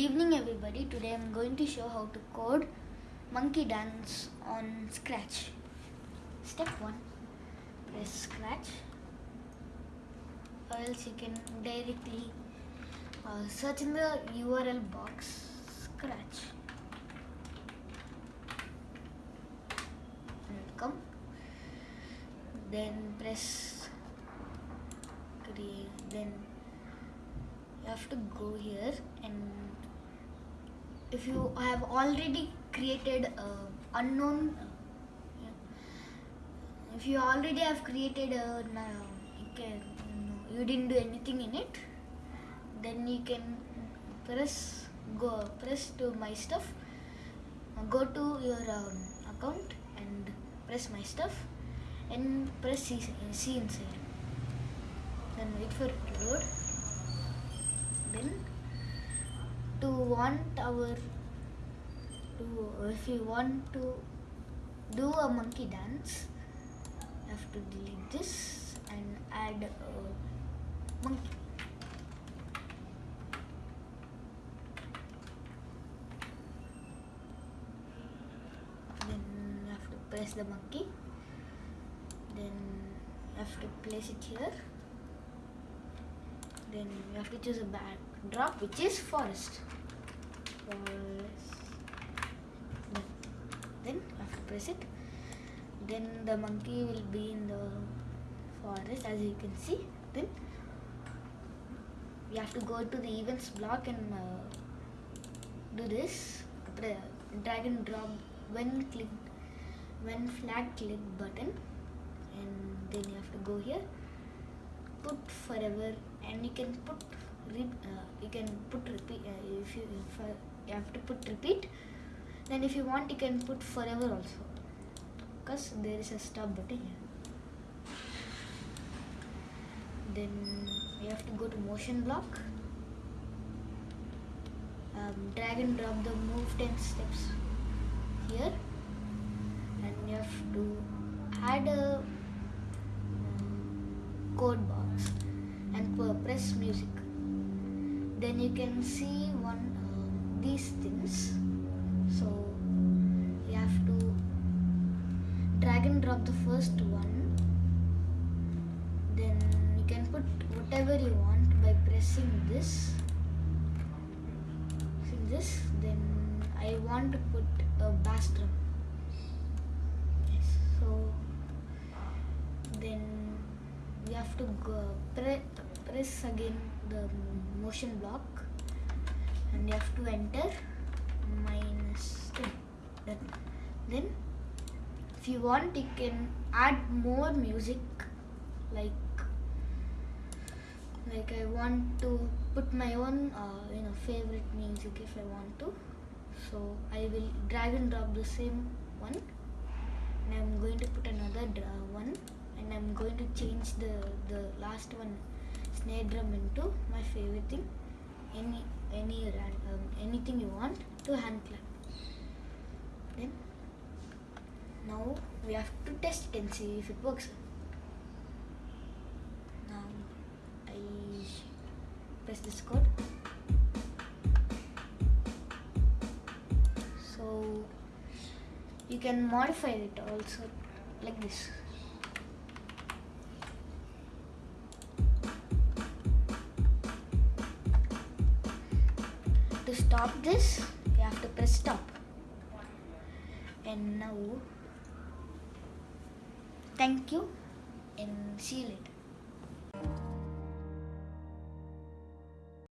evening everybody. Today I'm going to show how to code monkey dance on Scratch. Step 1. Press Scratch or else you can directly uh, search in the URL box Scratch. And come. Then press create then you have to go here and if you have already created a unknown uh, if you already have created a no, you can no, you didn't do anything in it then you can press go press to my stuff. Go to your um, account and press my stuff and press see, see inside. Then wait for it to load then to want our to if you want to do a monkey dance you have to delete this and add a monkey. Then you have to press the monkey. Then you have to place it here then you have to choose a backdrop which is forest. Forest. Then you have to press it. Then the monkey will be in the forest as you can see. Then you have to go to the events block and uh, do this. Drag and drop when click when flag click button. And then you have to go here put forever and you can put uh, you can put repeat uh, if you if, uh, you have to put repeat then if you want you can put forever also. Because there is a stop button here. Then you have to go to motion block. Um, drag and drop the move 10 steps here. And you have to add a um, code box music. Then you can see one uh, these things so you have to drag and drop the first one. Then you can put whatever you want by pressing this. Pressing this? Then I want to put a bass drum. So then you have to go pre press again the motion block and you have to enter minus 10 then, then if you want you can add more music like like I want to put my own uh, you know favorite music if I want to. So I will drag and drop the same one. And I'm going to put another one. And I'm going to change the the last one snare drum into my favorite thing. Any any um, anything you want to hand clap. Then now we have to test and see if it works. Now I press this code. So you can modify it also like this stop this. You have to press stop. And now thank you and see you later